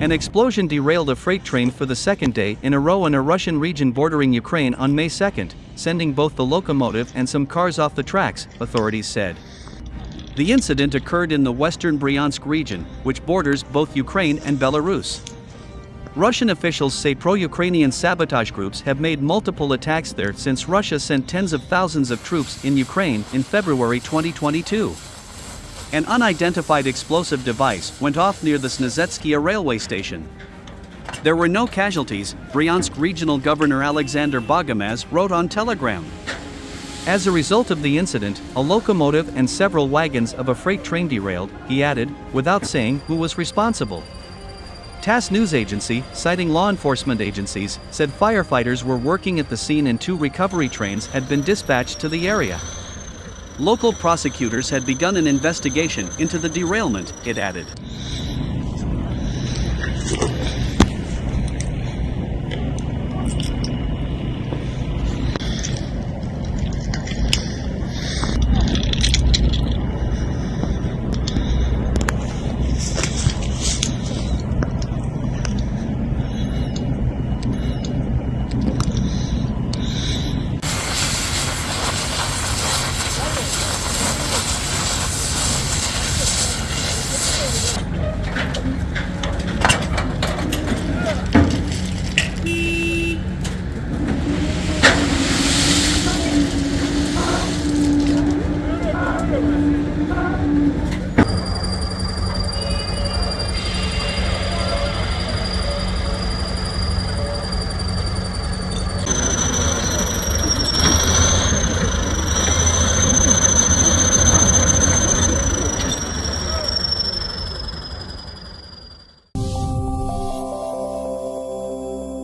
An explosion derailed a freight train for the second day in a row in a Russian region bordering Ukraine on May 2, sending both the locomotive and some cars off the tracks, authorities said. The incident occurred in the western Bryansk region, which borders both Ukraine and Belarus. Russian officials say pro Ukrainian sabotage groups have made multiple attacks there since Russia sent tens of thousands of troops in Ukraine in February 2022. An unidentified explosive device went off near the Snezhetskaya railway station. There were no casualties, Bryansk Regional Governor Alexander Bogomaz wrote on Telegram. As a result of the incident, a locomotive and several wagons of a freight train derailed, he added, without saying who was responsible. TASS news agency, citing law enforcement agencies, said firefighters were working at the scene and two recovery trains had been dispatched to the area. Local prosecutors had begun an investigation into the derailment, it added. Thank you.